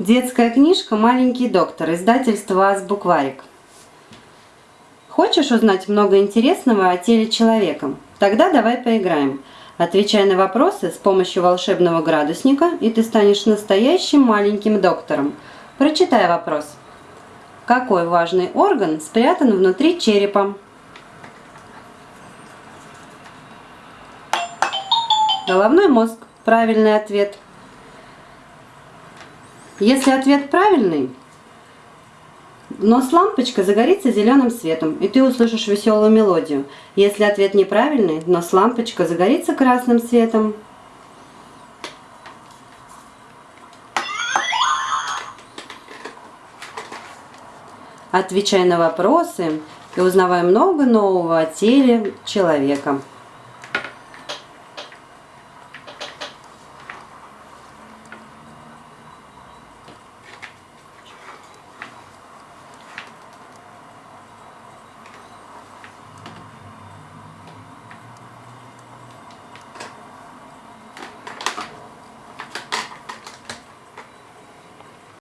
Детская книжка «Маленький доктор», издательство «Азбукварик». Хочешь узнать много интересного о теле человека? Тогда давай поиграем. Отвечай на вопросы с помощью волшебного градусника, и ты станешь настоящим маленьким доктором. Прочитай вопрос. Какой важный орган спрятан внутри черепа? Головной мозг. Правильный ответ. Если ответ правильный, нос лампочка загорится зеленым светом, и ты услышишь веселую мелодию. Если ответ неправильный, нос лампочка загорится красным светом. Отвечай на вопросы и узнавай много нового о теле человека.